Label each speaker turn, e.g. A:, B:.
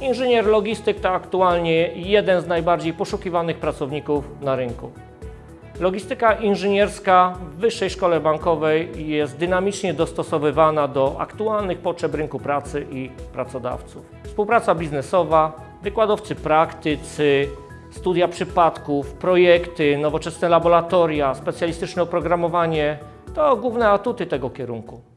A: Inżynier logistyk to aktualnie jeden z najbardziej poszukiwanych pracowników na rynku. Logistyka inżynierska w Wyższej Szkole Bankowej jest dynamicznie dostosowywana do aktualnych potrzeb rynku pracy i pracodawców. Współpraca biznesowa, wykładowcy praktycy, studia przypadków, projekty, nowoczesne laboratoria, specjalistyczne oprogramowanie to główne atuty tego kierunku.